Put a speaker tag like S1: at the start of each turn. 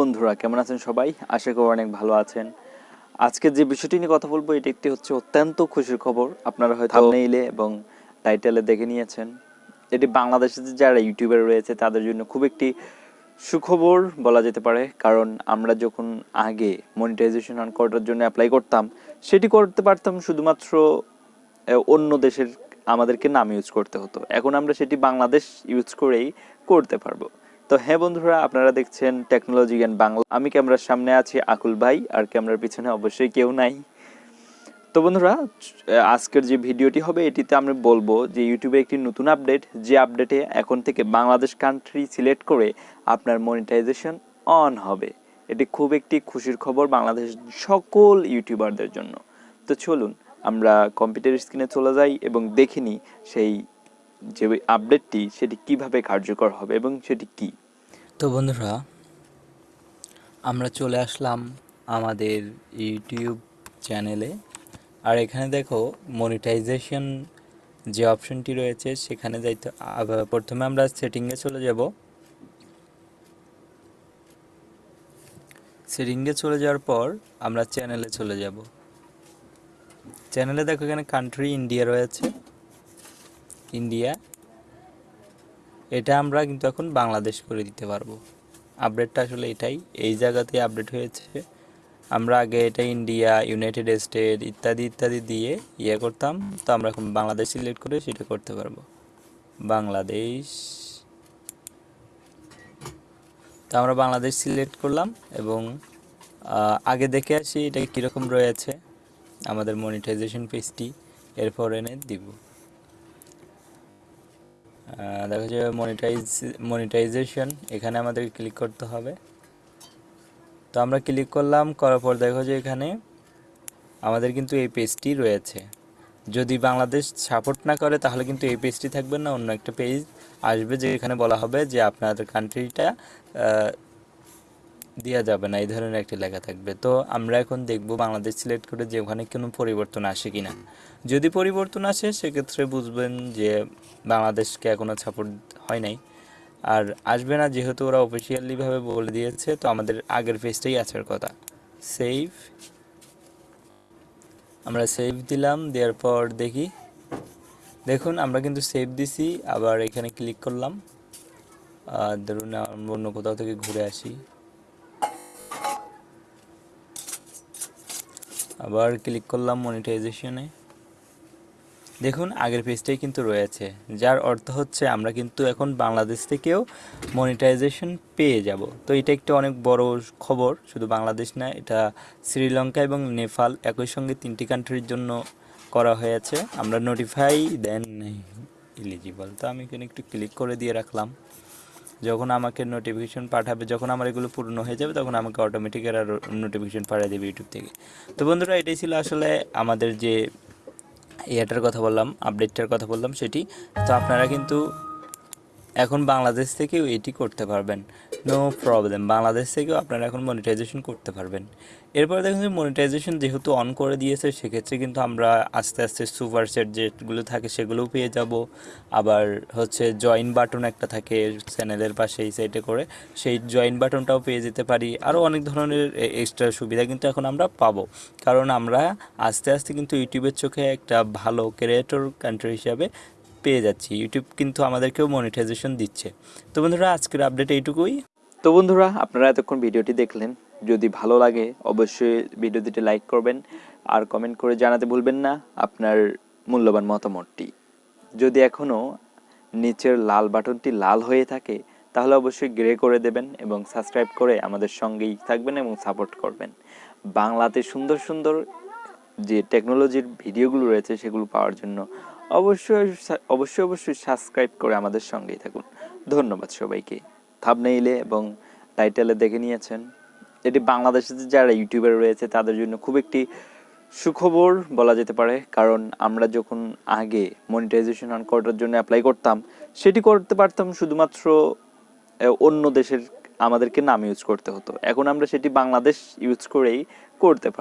S1: বন্ধুরা কেমন আছেন সবাই? আশা করি অনেক ভালো আছেন। আজকে যে বিষয়টি নিয়ে কথা বলব এটি একটি হচ্ছে অত্যন্ত খুশির খবর। আপনারা হয়তো থাম্বনেইলে এবং টাইটেলে দেখে নিয়েছেন। এটি বাংলাদেশের যে যারা ইউটিউবার রয়েছে তাদের জন্য খুব একটি সুখবর বলা যেতে পারে। কারণ আমরা যখন আগে মনিটাইজেশন অন করার জন্য অ্যাপ্লাই করতাম সেটি করতে পারতাম শুধুমাত্র অন্য দেশের আমাদেরকে নাম ইউজ করতে হতো। এখন আমরা সেটি বাংলাদেশ ইউজ করেই করতে পারব। তো হ্যাঁ বন্ধুরা, আপনারা দেখছেন টেকনোলজি জ্ঞান বাংলা আমি ক্যামেরার সামনে আছি আকুল ভাই, আর ক্যামেরার পিছনে অবশ্যই কেউ নাই। তো বন্ধুরা, আজকের যে ভিডিওটি হবে, এটিতে আমরা বলব যে ইউটিউবে একটি নতুন আপডেট যে আপডেটে এখন থেকে বাংলাদেশ কান্ট্রি সিলেক্ট করে আপনার মনিটাইজেশন অন হবে। এটি খুব একটি খুশির খবর বাংলাদেশ সকল ইউটিউবারদের জন্য। তো চলুন, আমরা কম্পিউটার স্ক্রিনে চলে যাই এবং দেখে নিই সেই যে ওই আপডেটটি সেটি কীভাবে কার্যকর হবে এবং সেটি কি?
S2: তো বন্ধুরা, আমরা চলে আসলাম আমাদের ইউটিউব চ্যানেলে আর এখানে দেখো মনিটাইজেশন যে অপশনটি রয়েছে, সেখানে যাইতে প্রথমে আমরা সেটিংয়ে চলে যাব। সেটিংয়ে চলে যাওয়ার পর আমরা চ্যানেলে চলে যাব। চ্যানেলে দেখো এখানে কান্ট্রি ইন্ডিয়া রয়েছে। ইন্ডিয়া, এটা আমরা কিন্তু এখন বাংলাদেশ করে দিতে পারব। আপডেটটা আসলে এটাই, এই জায়গাতে আপডেট হয়েছে। আমরা আগে এটা ইন্ডিয়া ইউনাইটেড স্টেট ইত্যাদি ইত্যাদি দিয়ে ইয়ে করতাম, তো আমরা এখন বাংলাদেশ সিলেক্ট করে সেটা করতে পারব। বাংলাদেশ। তো আমরা বাংলাদেশ সিলেক্ট করলাম এবং আগে দেখে আসি এটা কীরকম রয়েছে। আমাদের মনিটাইজেশন পেজটি এরপর এনে দিব। দেখা যাবে মনিটাইজ মনিটাইজেশন এখানে আমাদের ক্লিক করতে হবে। তো আমরা ক্লিক করলাম, করার পর দেখো যে এখানে আমাদের কিন্তু এই পেজটি রয়েছে। যদি বাংলাদেশ সাপোর্ট না করে, তাহলে কিন্তু এই পেজটি থাকবে না, অন্য একটা পেজ আসবে যে এখানে বলা হবে যে আপনাদের কান্ট্রিটা দেওয়া যাবে না, এই ধরনের একটি লেখা থাকবে। তো আমরা এখন দেখব বাংলাদেশ সিলেক্ট করে যে ওখানে কোনো পরিবর্তন আসে কিনা। যদি পরিবর্তন আসে, সেক্ষেত্রে বুঝবেন যে বাংলাদেশকে এখনও সাপোর্ট হয় নাই। আর আসবে না, যেহেতু ওরা অফিসিয়ালিভাবে বলে দিয়েছে, তো আমাদের আগের পেজটাই আসার কথা। সেভ আমরা সেভ দিলাম, দেওয়ার পর দেখি। দেখুন, আমরা কিন্তু সেভ দিছি, আবার এখানে ক্লিক করলাম। আর ধরুন অন্য কোথাও থেকে ঘুরে আসি। আবার ক্লিক করলাম মনিটাইজেশনে দেখুন, আগের পেজটাই কিন্তু রয়েছে, যার অর্থ হচ্ছে আমরা কিন্তু এখন বাংলাদেশ থেকেও মনিটাইজেশন পেয়ে যাব। তো এটা একটা অনেক বড় খবর, শুধু বাংলাদেশ না, এটা শ্রীলঙ্কা এবং নেপাল একই সঙ্গে তিনটি কান্ট্রির জন্য করা হয়েছে। আমরা নোটিফাই দেন এলিজিবল তো আমি এখানে একটু ক্লিক করে দিয়ে রাখলাম। যখন আমাকে নোটিফিকেশন পাঠাবে, যখন আমার এগুলো পূর্ণ হয়ে যাবে, তখন আমাকে অটোমেটিক এরা নোটিফিকেশন পাঠিয়ে দেবে ইউটিউব থেকে। তো বন্ধুরা, এটাই ছিল আসলে আমাদের যে ইয়েটার কথা বললাম আপডেটটার কথা বললাম সেটি। তো আপনারা কিন্তু এখন বাংলাদেশ থেকেও এটি করতে পারবেন। নো প্রবলেম বাংলাদেশ থেকেও আপনারা এখন মনিটাইজেশন করতে পারবেন। এরপরে দেখুন যে মনিটাইজেশন যেহেতু অন করে দিয়েছে, সেক্ষেত্রে কিন্তু আমরা আস্তে আস্তে সুপার সেট যেগুলো থাকে সেগুলোও পেয়ে যাব। আবার হচ্ছে জয়েন বাটন একটা থাকে চ্যানেলের পাশে এই সাইডে করে, সেই জয়েন বাটনটাও পেয়ে যেতে পারি। আরও অনেক ধরনের এক্সট্রা সুবিধা কিন্তু এখন আমরা পাবো। কারণ আমরা আস্তে আস্তে কিন্তু ইউটিউবের চোখে একটা ভালো ক্রিয়েটর কান্ট্রি হিসাবে পেয়ে যাচ্ছি। ইউটিউব কিন্তু আমাদেরকেও মনিটাইজেশন দিচ্ছে। তো বন্ধুরা, আজকের আপডেট এইটুকুই।
S1: তো বন্ধুরা, আপনারা এতক্ষণ ভিডিওটি দেখলেন। যদি ভালো লাগে, অবশ্যই ভিডিওটিতে লাইক করবেন। আর কমেন্ট করে জানাতে ভুলবেন না আপনার মূল্যবান মতামতটি। যদি এখনও নিচের লাল বাটনটি লাল হয়ে থাকে, তাহলে অবশ্যই গ্রে করে দেবেন এবং সাবস্ক্রাইব করে আমাদের সঙ্গেই থাকবেন এবং সাপোর্ট করবেন। বাংলাতে সুন্দর সুন্দর যে টেকনোলজির ভিডিওগুলো রয়েছে সেগুলো পাওয়ার জন্য অবশ্যই অবশ্যই অবশ্যই সাবস্ক্রাইব করে আমাদের সঙ্গেই থাকুন। ধন্যবাদ সবাইকে। থাবনেইলে এবং টাইটেলে দেখে নিয়েছেন। এটি বাংলাদেশের যে যারা ইউটিউবার রয়েছে তাদের জন্য খুব একটি সুখবর বলা যেতে পারে। কারণ আমরা যখন আগে মনিটাইজেশন অন করার জন্য অ্যাপ্লাই করতাম, সেটি করতে পারতাম শুধুমাত্র অন্য দেশের আমাদেরকে নাম ইউজ করতে হতো। এখন আমরা সেটি বাংলাদেশ ইউজ করেই করতে পারি